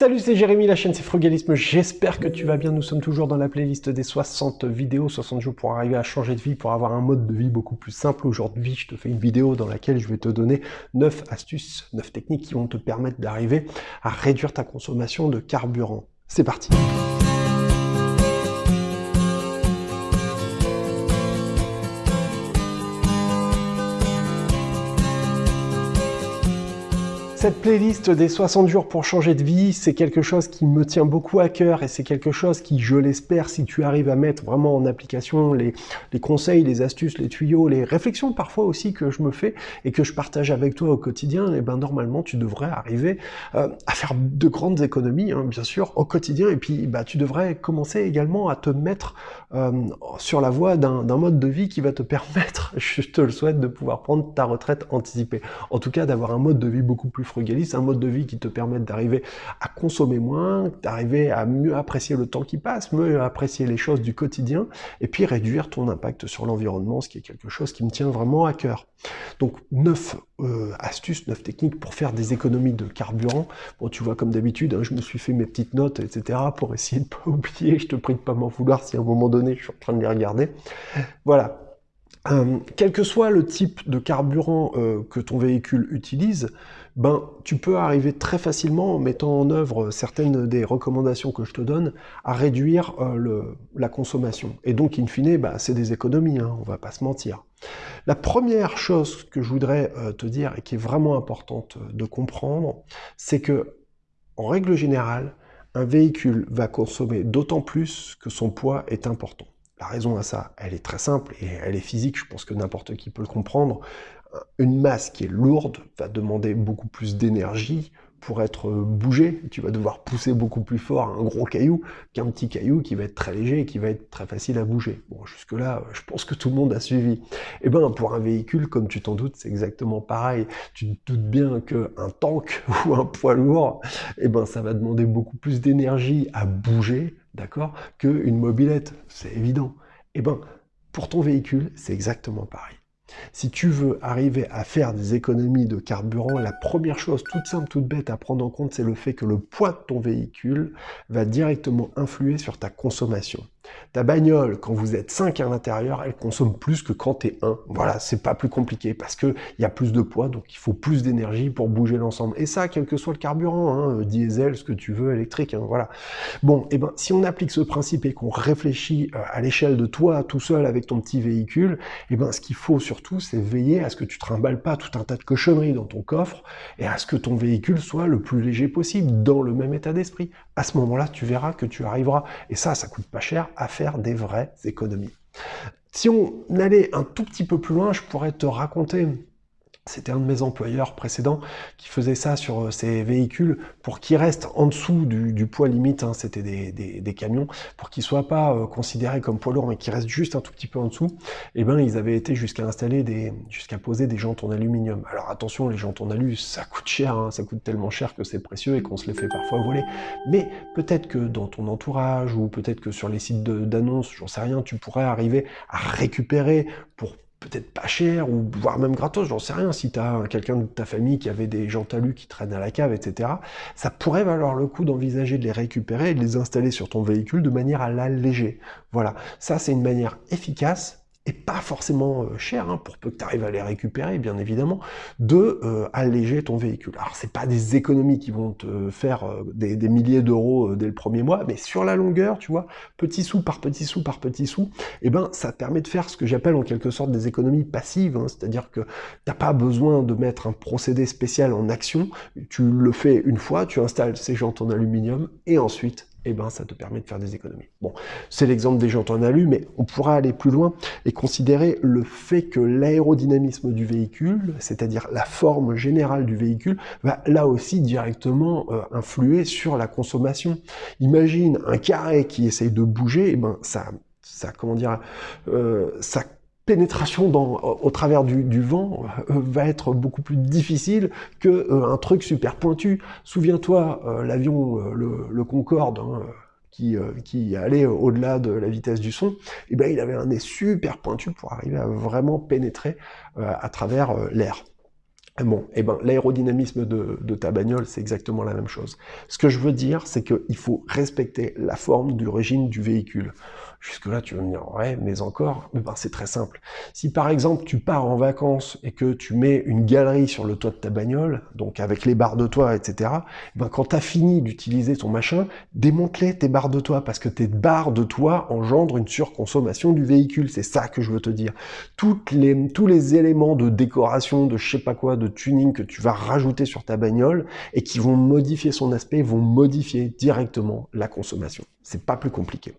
Salut, c'est Jérémy, la chaîne c'est Frugalisme, j'espère que tu vas bien, nous sommes toujours dans la playlist des 60 vidéos, 60 jours pour arriver à changer de vie, pour avoir un mode de vie beaucoup plus simple. Aujourd'hui, je te fais une vidéo dans laquelle je vais te donner 9 astuces, 9 techniques qui vont te permettre d'arriver à réduire ta consommation de carburant. C'est parti Cette playlist des 60 jours pour changer de vie, c'est quelque chose qui me tient beaucoup à cœur et c'est quelque chose qui, je l'espère, si tu arrives à mettre vraiment en application les, conseils, les astuces, les tuyaux, les réflexions parfois aussi que je me fais et que je partage avec toi au quotidien, et eh ben normalement tu devrais arriver euh, à faire de grandes économies, hein, bien sûr, au quotidien et puis bah, tu devrais commencer également à te mettre euh, sur la voie d'un mode de vie qui va te permettre, je te le souhaite, de pouvoir prendre ta retraite anticipée. En tout cas, d'avoir un mode de vie beaucoup plus frugaliste, un mode de vie qui te permet d'arriver à consommer moins, d'arriver à mieux apprécier le temps qui passe, mieux apprécier les choses du quotidien, et puis réduire ton impact sur l'environnement, ce qui est quelque chose qui me tient vraiment à cœur. Donc, neuf euh, astuces, neuf techniques pour faire des économies de carburant. Bon, tu vois, comme d'habitude, hein, je me suis fait mes petites notes, etc., pour essayer de ne pas oublier. Je te prie de pas m'en vouloir si à un moment donné, je suis en train de les regarder. Voilà. Euh, quel que soit le type de carburant euh, que ton véhicule utilise, ben, tu peux arriver très facilement, en mettant en œuvre certaines des recommandations que je te donne, à réduire euh, la consommation. Et donc, in fine, ben, c'est des économies, hein, on va pas se mentir. La première chose que je voudrais te dire, et qui est vraiment importante de comprendre, c'est que, en règle générale, un véhicule va consommer d'autant plus que son poids est important. La raison à ça, elle est très simple et elle est physique, je pense que n'importe qui peut le comprendre. Une masse qui est lourde va demander beaucoup plus d'énergie pour être bougée. Tu vas devoir pousser beaucoup plus fort un gros caillou qu'un petit caillou qui va être très léger et qui va être très facile à bouger. Bon, jusque-là, je pense que tout le monde a suivi. Eh ben, pour un véhicule, comme tu t'en doutes, c'est exactement pareil. Tu te doutes bien qu'un tank ou un poids lourd, eh ben, ça va demander beaucoup plus d'énergie à bouger d'accord, qu'une mobilette, c'est évident. Eh bien, pour ton véhicule, c'est exactement pareil. Si tu veux arriver à faire des économies de carburant, la première chose toute simple, toute bête à prendre en compte, c'est le fait que le poids de ton véhicule va directement influer sur ta consommation. Ta bagnole, quand vous êtes 5 à l'intérieur, elle consomme plus que quand tu es 1. Voilà, c'est pas plus compliqué parce qu'il y a plus de poids, donc il faut plus d'énergie pour bouger l'ensemble. Et ça, quel que soit le carburant, hein, diesel, ce que tu veux, électrique, hein, voilà. Bon, et eh ben si on applique ce principe et qu'on réfléchit euh, à l'échelle de toi, tout seul avec ton petit véhicule, et eh ben ce qu'il faut sur surtout, c'est veiller à ce que tu trimbales pas tout un tas de cochonneries dans ton coffre et à ce que ton véhicule soit le plus léger possible, dans le même état d'esprit. À ce moment-là, tu verras que tu arriveras, et ça, ça coûte pas cher, à faire des vraies économies. Si on allait un tout petit peu plus loin, je pourrais te raconter c'était un de mes employeurs précédents qui faisait ça sur euh, ses véhicules pour qu'ils restent en dessous du, poids limite, hein, c'était des, camions, pour qu'ils soient pas euh, considérés comme poids lourds, mais qu'ils restent juste un tout petit peu en dessous. Et eh ben ils avaient été jusqu'à installer des, jusqu'à poser des jantes en aluminium. Alors attention, les jantes en alu, ça coûte cher, hein, ça coûte tellement cher que c'est précieux et qu'on se les fait parfois voler. Mais peut-être que dans ton entourage ou peut-être que sur les sites d'annonces, j'en sais rien, tu pourrais arriver à récupérer pour peut-être pas cher, ou voire même gratos, j'en sais rien, si tu as quelqu'un de ta famille qui avait des gens talus qui traînent à la cave, etc., ça pourrait valoir le coup d'envisager de les récupérer et de les installer sur ton véhicule de manière à l'alléger. Voilà, ça c'est une manière efficace pas forcément euh, cher, hein, pour peu que tu arrives à les récupérer, bien évidemment, de euh, alléger ton véhicule. Alors, c'est pas des économies qui vont te faire euh, des, milliers d'euros dès le premier mois, mais sur la longueur, tu vois, petit sou par petit sou par petit sou, eh ben, ça permet de faire ce que j'appelle en quelque sorte des économies passives, hein, c'est-à-dire que t'as pas besoin de mettre un procédé spécial en action, tu le fais une fois, tu installes ces jantes en aluminium, et ensuite, eh ben, ça te permet de faire des économies. Bon, c'est l'exemple des jantes en alu, mais on pourra aller plus loin et considérer le fait que l'aérodynamisme du véhicule, c'est-à-dire la forme générale du véhicule, va là aussi directement euh, influer sur la consommation. Imagine un carré qui essaye de bouger, eh ben ça, ça comment dire, euh, ça pénétration dans, au travers du, vent euh, va être beaucoup plus difficile que euh, un truc super pointu. Souviens-toi, euh, l'avion, le, Concorde, hein, qui, allait au-delà de la vitesse du son, eh ben, il avait un nez super pointu pour arriver à vraiment pénétrer à travers l'air. Bon, eh ben, l'aérodynamisme de, ta bagnole, c'est exactement la même chose. Ce que je veux dire, c'est qu'il faut respecter la forme du régime du véhicule. Jusque-là, tu vas me dire, ouais, mais encore, ben, c'est très simple. Si par exemple, tu pars en vacances et que tu mets une galerie sur le toit de ta bagnole, donc avec les barres de toit, etc., ben, quand tu as fini d'utiliser ton machin, démonte-les, tes barres de toit, parce que tes barres de toit engendrent une surconsommation du véhicule. C'est ça que je veux te dire. Toutes les, tous les éléments de décoration, de je sais pas quoi, de tuning que tu vas rajouter sur ta bagnole et qui vont modifier son aspect, vont modifier directement la consommation. C'est pas plus compliqué.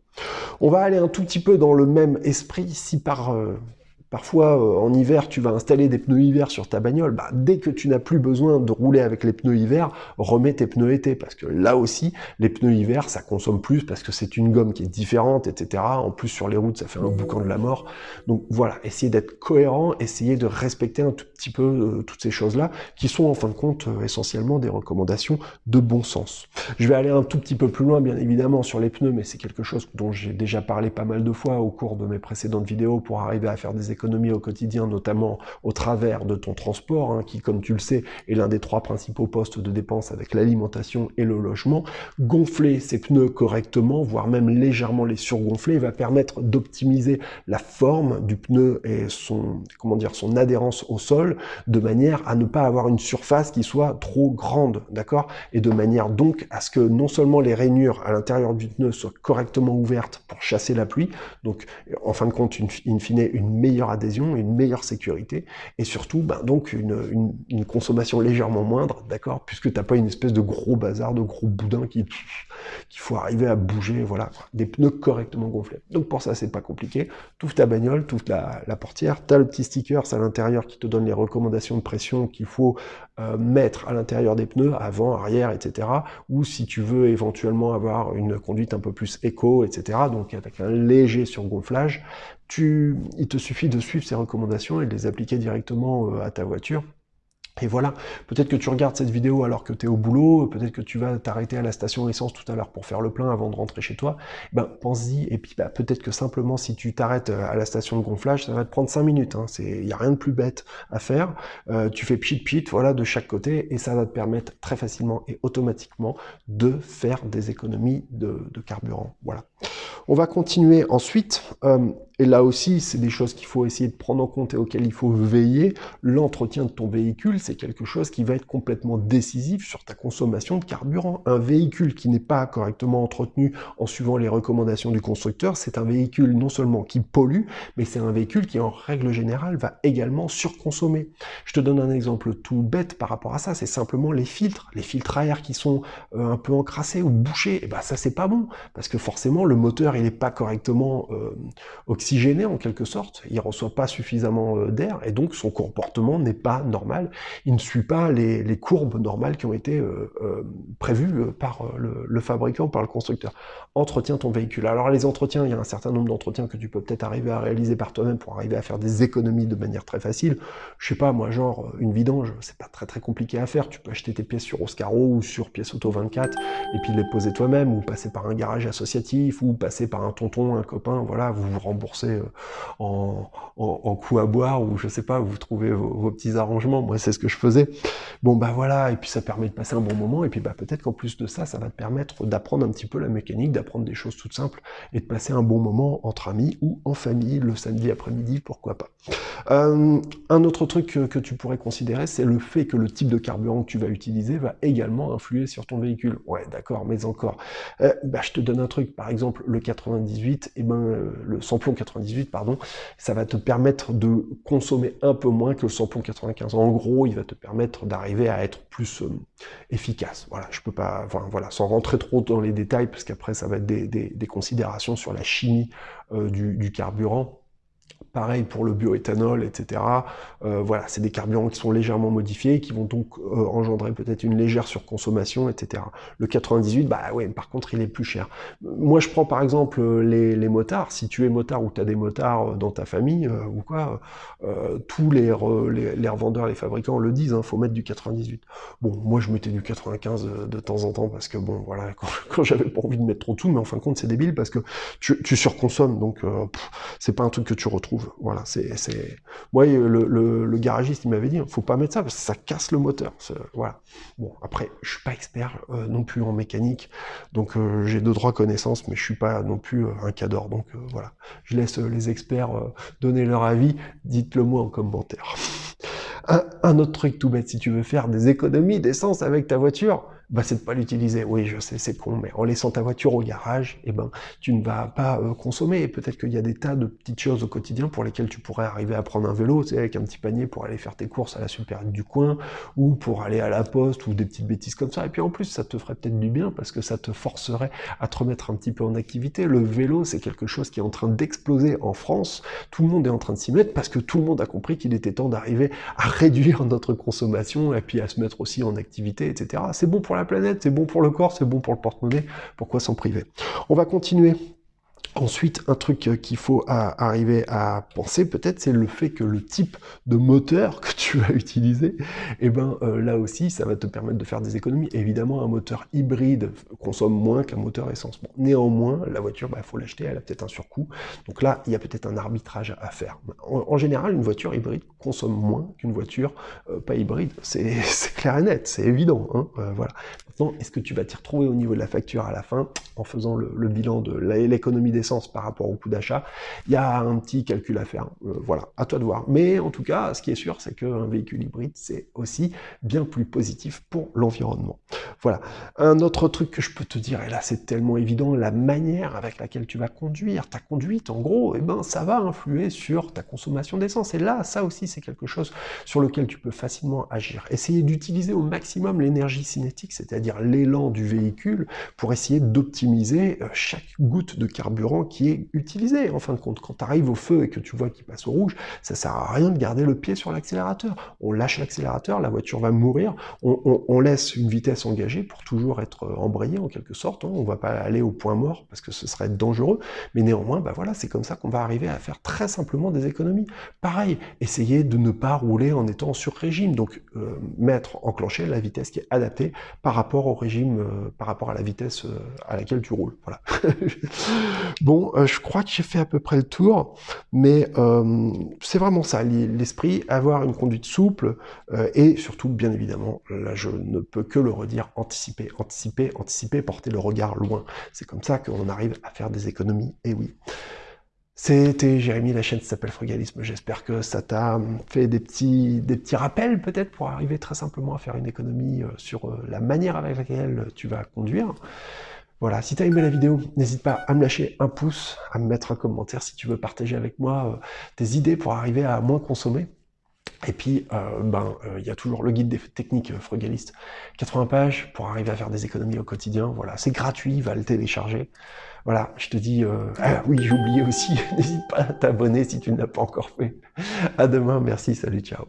On va aller un tout petit peu dans le même esprit si par euh, Parfois, euh, en hiver, tu vas installer des pneus hiver sur ta bagnole. Bah, dès que tu n'as plus besoin de rouler avec les pneus hiver, remets tes pneus été. Parce que là aussi, les pneus hiver, ça consomme plus parce que c'est une gomme qui est différente, etc. En plus, sur les routes, ça fait un boucan de la mort. Donc voilà, essayez d'être cohérent, essayez de respecter un tout petit peu euh, toutes ces choses-là, qui sont en fin de compte euh, essentiellement des recommandations de bon sens. Je vais aller un tout petit peu plus loin, bien évidemment, sur les pneus, mais c'est quelque chose dont j'ai déjà parlé pas mal de fois au cours de mes précédentes vidéos pour arriver à faire des au quotidien, notamment au travers de ton transport, hein, qui, comme tu le sais, est l'un des trois principaux postes de dépenses avec l'alimentation et le logement, gonfler ses pneus correctement, voire même légèrement les surgonfler, va permettre d'optimiser la forme du pneu et son, comment dire, son adhérence au sol, de manière à ne pas avoir une surface qui soit trop grande, d'accord? Et de manière donc à ce que non seulement les rainures à l'intérieur du pneu soient correctement ouvertes pour chasser la pluie, donc en fin de compte, une, in fine, une meilleure adhésion, une meilleure sécurité, et surtout ben, donc une, consommation légèrement moindre, d'accord, puisque t'as pas une espèce de gros bazar, de gros boudin qui qu'il faut arriver à bouger, voilà, des pneus correctement gonflés. Donc pour ça, c'est pas compliqué. Tout ta bagnole, la, la portière, t'as le petit sticker à l'intérieur qui te donne les recommandations de pression qu'il faut euh, mettre à l'intérieur des pneus, avant, arrière, etc. Ou si tu veux éventuellement avoir une conduite un peu plus éco, etc. Donc avec un léger surgonflage, tu, il te suffit de suivre ces recommandations et de les appliquer directement euh, à ta voiture. Et voilà, peut-être que tu regardes cette vidéo alors que tu es au boulot, peut-être que tu vas t'arrêter à la station essence tout à l'heure pour faire le plein avant de rentrer chez toi, ben pense-y, et puis bah, peut-être que simplement si tu t'arrêtes euh, à la station de gonflage, ça va te prendre 5 minutes, hein. il n'y a rien de plus bête à faire, euh, tu fais pchit pchit, voilà, de chaque côté, et ça va te permettre très facilement et automatiquement de faire des économies de, carburant, voilà. On va continuer ensuite, et là aussi, c'est des choses qu'il faut essayer de prendre en compte et auxquelles il faut veiller. L'entretien de ton véhicule, c'est quelque chose qui va être complètement décisif sur ta consommation de carburant. Un véhicule qui n'est pas correctement entretenu en suivant les recommandations du constructeur, c'est un véhicule non seulement qui pollue, mais c'est un véhicule qui, en règle générale, va également surconsommer. Je te donne un exemple tout bête par rapport à ça, c'est simplement les filtres. Les filtres à air qui sont euh, un peu encrassés ou bouchés, et eh ben ça c'est pas bon, parce que forcément le moteur il n'est pas correctement euh, oxygéné en quelque sorte, il reçoit pas suffisamment euh, d'air, et donc son comportement n'est pas normal, il ne suit pas les, courbes normales qui ont été euh, prévues par le, fabricant, par le constructeur. Entretiens ton véhicule. Alors les entretiens, il y a un certain nombre d'entretiens que tu peux peut-être arriver à réaliser par toi-même pour arriver à faire des économies de manière très facile. Je sais pas, moi genre, une vidange, c'est pas très très compliqué à faire, tu peux acheter tes pièces sur Oscaro ou sur Pièce Auto 24, et puis les poser toi-même, ou passer par un garage associatif, ou passer par un tonton, un copain, voilà, vous vous remboursez euh, en, coup à boire, ou je sais pas, vous trouvez vos, petits arrangements, moi c'est ce que je faisais. Bon bah voilà, et puis ça permet de passer un bon moment, et puis bah peut-être qu'en plus de ça, ça va te permettre d'apprendre un petit peu la mécanique, d'apprendre des choses toutes simples, et de passer un bon moment entre amis ou en famille le samedi après-midi, pourquoi pas. Euh, un autre truc que, tu pourrais considérer, c'est le fait que le type de carburant que tu vas utiliser va également influer sur ton véhicule. Ouais, d'accord, mais encore. Euh, bah, je te donne un truc, par exemple, le 98, et eh ben, le samplon 98, pardon, ça va te permettre de consommer un peu moins que le samplon 95. En gros, il va te permettre d'arriver à être plus efficace. Voilà, je peux pas, voilà, sans rentrer trop dans les détails, parce qu'après, ça va être des, considérations sur la chimie du carburant. Pareil pour le bioéthanol, etc. Euh, voilà, c'est des carburants qui sont légèrement modifiés, qui vont donc euh, engendrer peut-être une légère surconsommation, etc. Le 98, bah ouais, par contre, il est plus cher. Moi, je prends par exemple les, les motards. Si tu es motard ou tu as des motards dans ta famille euh, ou quoi, tous les, les, revendeurs, les fabricants le disent, hein, faut mettre du 98. Bon, moi, je mettais du 95 de temps en temps parce que bon, voilà, quand, j'avais pas envie de mettre trop tout, mais en fin de compte, c'est débile parce que tu, tu surconsommes, donc c'est pas un truc que tu retrouves trouve. Voilà, c'est... Moi, le, le, garagiste, il m'avait dit, faut pas mettre ça, parce que ça casse le moteur. Voilà. Bon, après, je suis pas expert euh, non plus en mécanique, donc euh, j'ai de droits connaissances, mais je suis pas non plus euh, un cador, donc voilà. Je laisse les experts donner leur avis, dites-le moi en commentaire. un, un autre truc tout bête, si tu veux faire des économies d'essence avec ta voiture, bah, c'est de pas l'utiliser. Oui, je sais, c'est con, mais en laissant ta voiture au garage, eh ben, tu ne vas pas euh, consommer. Peut-être qu'il y a des tas de petites choses au quotidien pour lesquelles tu pourrais arriver à prendre un vélo, tu sais, avec un petit panier pour aller faire tes courses à la super du coin, ou pour aller à la poste, ou des petites bêtises comme ça. Et puis en plus, ça te ferait peut-être du bien parce que ça te forcerait à te remettre un petit peu en activité. Le vélo, c'est quelque chose qui est en train d'exploser en France. Tout le monde est en train de s'y mettre parce que tout le monde a compris qu'il était temps d'arriver à réduire notre consommation et puis à se mettre aussi en activité, etc. C'est bon pour la planète, c'est bon pour le corps, c'est bon pour le porte-monnaie, pourquoi s'en priver? On va continuer Ensuite, un truc euh, qu'il faut arriver à penser peut-être, c'est le fait que le type de moteur que tu vas utiliser, et eh ben euh, là aussi, ça va te permettre de faire des économies. Évidemment, un moteur hybride consomme moins qu'un moteur essence. néanmoins, la voiture, il bah, faut l'acheter, elle a peut-être un surcoût. Donc là, il y a peut-être un arbitrage à faire. En, général, une voiture hybride consomme moins qu'une voiture euh, pas hybride. C'est clair et net, c'est évident. Hein voilà. Maintenant, est-ce que tu vas t'y retrouver au niveau de la facture à la fin en faisant le bilan de l'économie des par rapport au coût d'achat, il y a un petit calcul à faire. Euh, voilà, à toi de voir. Mais en tout cas, ce qui est sûr, c'est qu'un véhicule hybride, c'est aussi bien plus positif pour l'environnement. Voilà. Un autre truc que je peux te dire, et là c'est tellement évident, la manière avec laquelle tu vas conduire, ta conduite, en gros, eh ben, ça va influer sur ta consommation d'essence. Et là, ça aussi, c'est quelque chose sur lequel tu peux facilement agir. Essayer d'utiliser au maximum l'énergie cinétique, c'est-à-dire l'élan du véhicule, pour essayer d'optimiser euh, chaque goutte de carburant qui est utilisé. En fin de compte, quand tu arrives au feu et que tu vois qu'il passe au rouge, ça sert à rien de garder le pied sur l'accélérateur. On lâche l'accélérateur, la voiture va mourir, on, laisse une vitesse engagée pour toujours être embrayé en quelque sorte. Hein. On va pas aller au point mort parce que ce serait dangereux, mais néanmoins, bah voilà, c'est comme ça qu'on va arriver à faire très simplement des économies. Pareil, essayer de ne pas rouler en étant sur régime, donc euh, mettre, enclencher la vitesse qui est adaptée par rapport au régime, euh, par rapport à la vitesse euh, à laquelle tu roules. Voilà. Bon, euh, je crois que j'ai fait à peu près le tour, mais euh, c'est vraiment ça, l'esprit, avoir une conduite souple, euh, et surtout, bien évidemment, là je ne peux que le redire, anticiper, anticiper, anticiper, porter le regard loin. C'est comme ça qu'on arrive à faire des économies, et oui. C'était Jérémy, la chaîne s'appelle Frugalisme. J'espère que ça t'a fait des petits, des petits rappels peut-être pour arriver très simplement à faire une économie sur la manière avec laquelle tu vas conduire. Voilà, si tu as aimé la vidéo, n'hésite pas à me lâcher un pouce, à me mettre un commentaire si tu veux partager avec moi euh, tes idées pour arriver à moins consommer. Et puis, euh, ben, euh, il y a toujours le guide des techniques frugalistes, 80 pages pour arriver à faire des économies au quotidien. Voilà, c'est gratuit, va le télécharger. Voilà, je te dis, ah oui, j'ai oublié aussi, n'hésite pas à t'abonner si tu ne l'as pas encore fait. À demain, merci, salut, ciao.